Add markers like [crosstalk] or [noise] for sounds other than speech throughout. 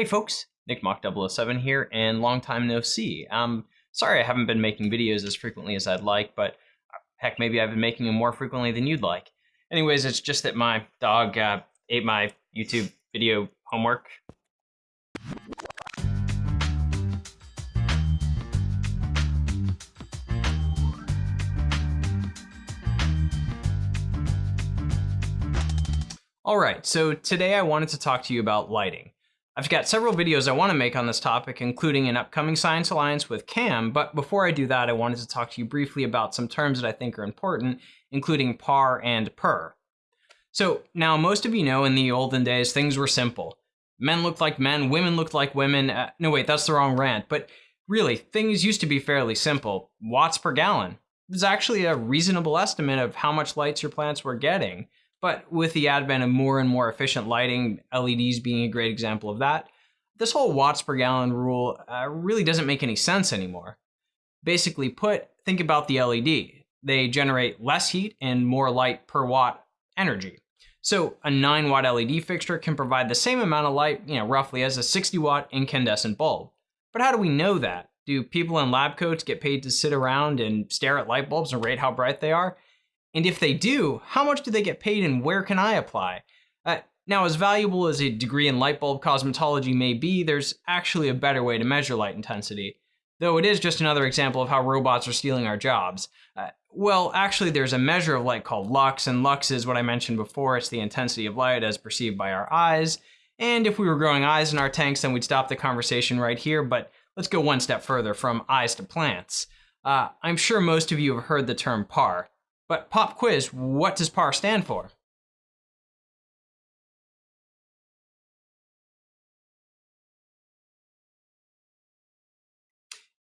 Hey folks, Nick Mock 007 here, and long time no see. Um, sorry I haven't been making videos as frequently as I'd like, but heck, maybe I've been making them more frequently than you'd like. Anyways, it's just that my dog uh, ate my YouTube video homework. Alright, so today I wanted to talk to you about lighting. I've got several videos I want to make on this topic, including an upcoming Science Alliance with CAM, but before I do that, I wanted to talk to you briefly about some terms that I think are important, including PAR and PUR. So now most of you know in the olden days, things were simple. Men looked like men, women looked like women. Uh, no, wait, that's the wrong rant, but really, things used to be fairly simple. Watts per gallon was actually a reasonable estimate of how much lights your plants were getting. But with the advent of more and more efficient lighting, LEDs being a great example of that, this whole watts per gallon rule uh, really doesn't make any sense anymore. Basically put, think about the LED. They generate less heat and more light per watt energy. So a 9 watt LED fixture can provide the same amount of light, you know, roughly as a 60 watt incandescent bulb. But how do we know that? Do people in lab coats get paid to sit around and stare at light bulbs and rate how bright they are? And if they do, how much do they get paid and where can I apply? Uh, now, as valuable as a degree in light bulb cosmetology may be, there's actually a better way to measure light intensity. Though it is just another example of how robots are stealing our jobs. Uh, well, actually, there's a measure of light called lux, and lux is what I mentioned before. It's the intensity of light as perceived by our eyes. And if we were growing eyes in our tanks, then we'd stop the conversation right here, but let's go one step further from eyes to plants. Uh, I'm sure most of you have heard the term PAR. But pop quiz, what does PAR stand for?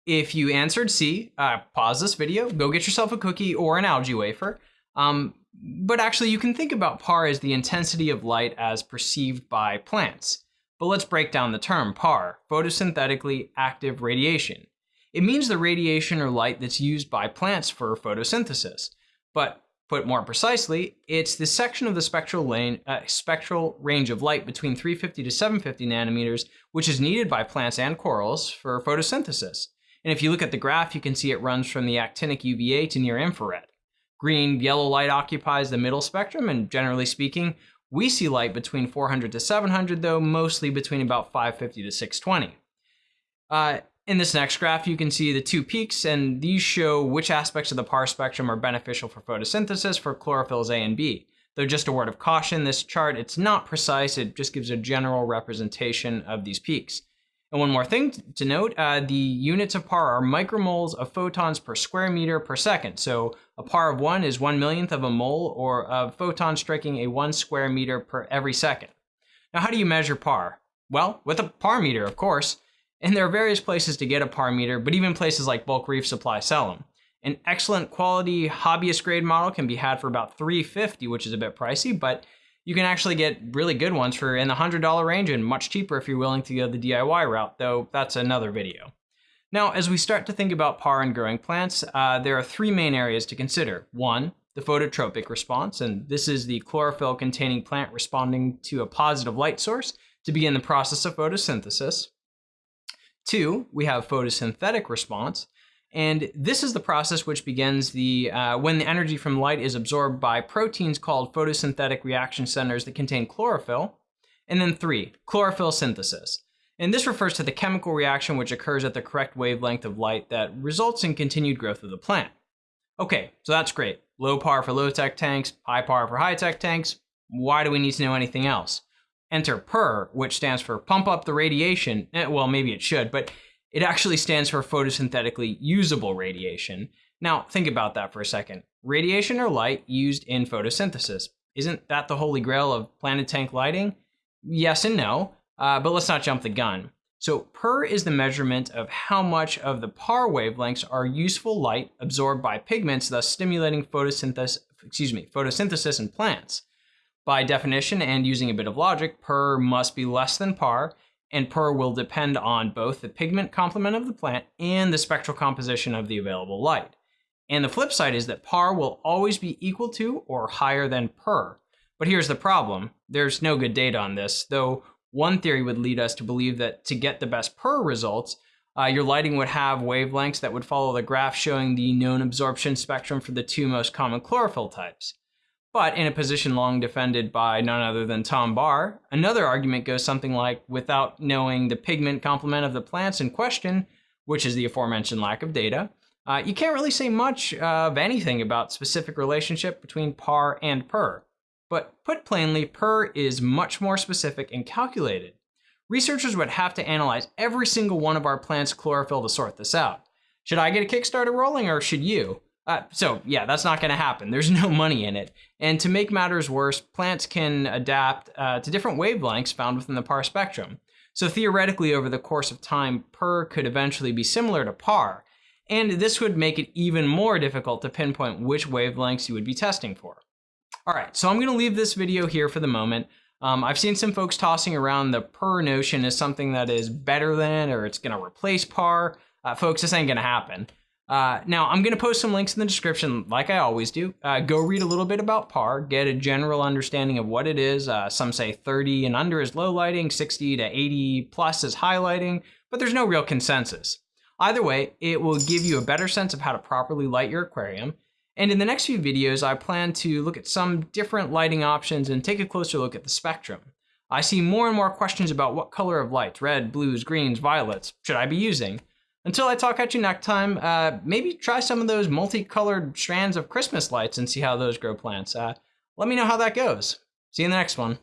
If you answered C, uh, pause this video, go get yourself a cookie or an algae wafer. Um, but actually you can think about PAR as the intensity of light as perceived by plants. But let's break down the term PAR, photosynthetically active radiation. It means the radiation or light that's used by plants for photosynthesis. But put more precisely, it's the section of the spectral, lane, uh, spectral range of light between 350 to 750 nanometers, which is needed by plants and corals for photosynthesis. And if you look at the graph, you can see it runs from the actinic UVA to near infrared. Green, yellow light occupies the middle spectrum, and generally speaking, we see light between 400 to 700, though mostly between about 550 to 620. Uh, in this next graph, you can see the two peaks, and these show which aspects of the PAR spectrum are beneficial for photosynthesis for chlorophylls A and B. Though just a word of caution, this chart, it's not precise, it just gives a general representation of these peaks. And one more thing to note, uh, the units of PAR are micromoles of photons per square meter per second. So a PAR of one is one millionth of a mole or of photons striking a one square meter per every second. Now, how do you measure PAR? Well, with a PAR meter, of course. And there are various places to get a par meter, but even places like Bulk Reef Supply sell them. An excellent quality hobbyist grade model can be had for about 350, which is a bit pricey, but you can actually get really good ones for in the $100 range and much cheaper if you're willing to go the DIY route, though that's another video. Now, as we start to think about PAR and growing plants, uh, there are three main areas to consider. One, the phototropic response, and this is the chlorophyll containing plant responding to a positive light source to begin the process of photosynthesis. Two, we have photosynthetic response. And this is the process which begins the uh, when the energy from light is absorbed by proteins called photosynthetic reaction centers that contain chlorophyll. And then three, chlorophyll synthesis. And this refers to the chemical reaction which occurs at the correct wavelength of light that results in continued growth of the plant. Okay, so that's great. Low PAR for low-tech tanks, high PAR for high-tech tanks. Why do we need to know anything else? Enter PUR, which stands for pump up the radiation. Eh, well, maybe it should, but it actually stands for photosynthetically usable radiation. Now, think about that for a second. Radiation or light used in photosynthesis. Isn't that the holy grail of planet tank lighting? Yes and no, uh, but let's not jump the gun. So PUR is the measurement of how much of the PAR wavelengths are useful light absorbed by pigments, thus stimulating photosynthesis, excuse me, photosynthesis in plants. By definition and using a bit of logic, PUR must be less than PAR, and PUR will depend on both the pigment complement of the plant and the spectral composition of the available light. And the flip side is that PAR will always be equal to or higher than PUR. But here's the problem. There's no good data on this, though One theory would lead us to believe that to get the best PUR results, uh, your lighting would have wavelengths that would follow the graph showing the known absorption spectrum for the two most common chlorophyll types. But in a position long defended by none other than Tom Barr, another argument goes something like without knowing the pigment complement of the plants in question, which is the aforementioned lack of data, uh, you can't really say much of anything about specific relationship between PAR and PUR. But put plainly, PUR is much more specific and calculated. Researchers would have to analyze every single one of our plants' chlorophyll to sort this out. Should I get a Kickstarter rolling or should you? Uh, so yeah, that's not going to happen. There's [laughs] no money in it. And to make matters worse, plants can adapt uh, to different wavelengths found within the PAR spectrum. So theoretically, over the course of time, PUR could eventually be similar to PAR, and this would make it even more difficult to pinpoint which wavelengths you would be testing for. All right, so I'm gonna leave this video here for the moment. Um, I've seen some folks tossing around the PUR notion as something that is better than or it's gonna replace PAR. Uh, folks, this ain't gonna happen. Uh, now, I'm going to post some links in the description, like I always do. Uh, go read a little bit about PAR, get a general understanding of what it is. Uh, some say 30 and under is low lighting, 60 to 80 plus is high lighting, but there's no real consensus. Either way, it will give you a better sense of how to properly light your aquarium. And in the next few videos, I plan to look at some different lighting options and take a closer look at the spectrum. I see more and more questions about what color of lights, red, blues, greens, violets, should I be using? Until I talk at you next time, uh, maybe try some of those multicolored strands of Christmas lights and see how those grow plants. Uh, let me know how that goes. See you in the next one.